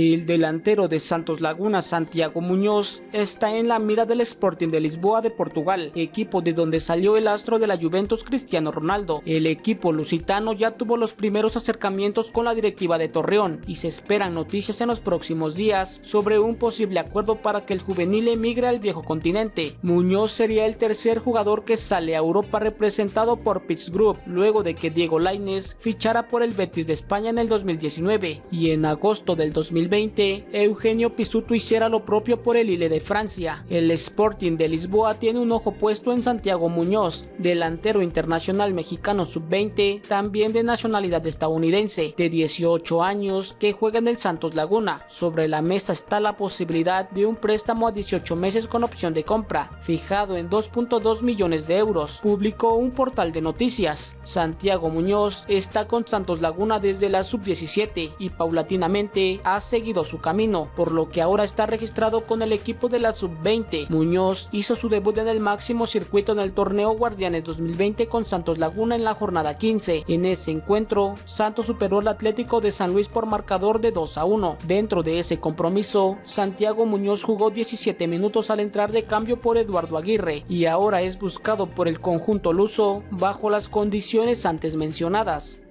El delantero de Santos Laguna, Santiago Muñoz, está en la mira del Sporting de Lisboa de Portugal, equipo de donde salió el astro de la Juventus Cristiano Ronaldo. El equipo lusitano ya tuvo los primeros acercamientos con la directiva de Torreón y se esperan noticias en los próximos días sobre un posible acuerdo para que el juvenil emigre al viejo continente. Muñoz sería el tercer jugador que sale a Europa representado por Pitts Group, luego de que Diego Lainez fichara por el Betis de España en el 2019 y en agosto del 2020 2020, Eugenio Pisuto hiciera lo propio por el Ile de Francia. El Sporting de Lisboa tiene un ojo puesto en Santiago Muñoz, delantero internacional mexicano sub-20, también de nacionalidad estadounidense, de 18 años, que juega en el Santos Laguna. Sobre la mesa está la posibilidad de un préstamo a 18 meses con opción de compra, fijado en 2.2 millones de euros, publicó un portal de noticias. Santiago Muñoz está con Santos Laguna desde la sub-17 y paulatinamente ha seguido su camino, por lo que ahora está registrado con el equipo de la sub-20. Muñoz hizo su debut en el máximo circuito en el torneo Guardianes 2020 con Santos Laguna en la jornada 15. En ese encuentro, Santos superó al Atlético de San Luis por marcador de 2 a 1. Dentro de ese compromiso, Santiago Muñoz jugó 17 minutos al entrar de cambio por Eduardo Aguirre y ahora es buscado por el conjunto luso bajo las condiciones antes mencionadas.